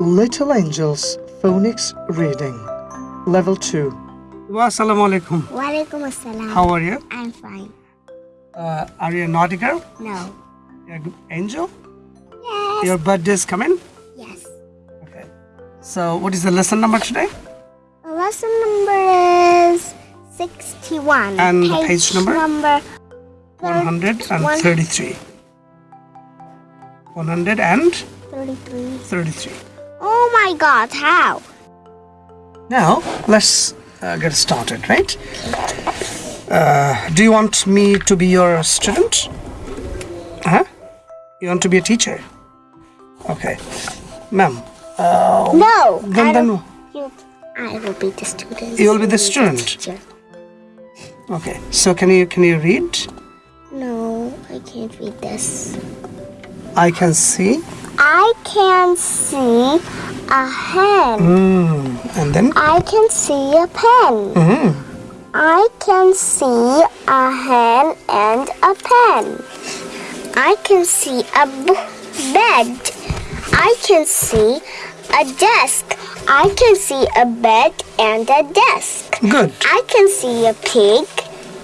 Little Angels Phonics Reading Level 2 Assalamu alaikum. Walaikum assalam. How are you? I'm fine. Uh, are you a naughty girl? No. You're a good angel? Yes. Your birthday is coming? Yes. Okay. So, what is the lesson number today? The lesson number is 61. And the page number? Number 133. 133. 33. Oh my god, how? Now, let's uh, get started, right? Uh, do you want me to be your student? Huh? You want to be a teacher? Okay. Ma'am, uh, No. then, I, then you, I will be the student. You will be the student. teacher. okay. So can you can you read? No, I can't read this. I can see. I can see a hen. Mm. And then. I can see a pen. Mm. I can see a hen and a pen. I can see a bed. I can see a desk. I can see a bed and a desk. Good. I can see a pig.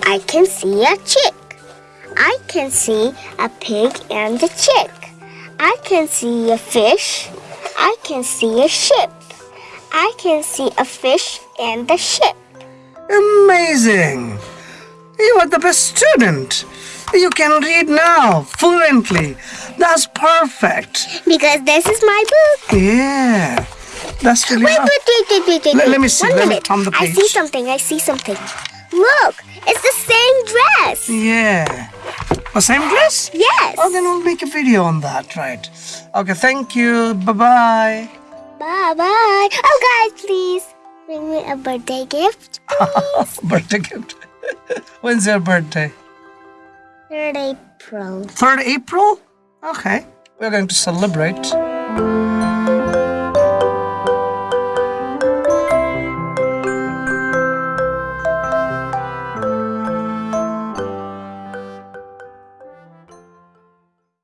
I can see a chick. I can see a pig and a chick. I can see a fish. I can see a ship. I can see a fish and a ship. Amazing. You are the best student. You can read now fluently. That's perfect. Because this is my book. Yeah. That's really Wait, wait, wait, wait, wait, wait. Let- let me see. One Let me minute. turn the I see something. I see something. Look, it's the same dress. Yeah. Same dress? Yes. Oh, then we'll make a video on that, right? Okay, thank you. Bye bye. Bye bye. Oh, guys, please bring me a birthday gift. birthday gift. When's your birthday? 3rd April. 3rd April? Okay. We're going to celebrate.